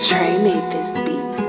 Trey made this beat.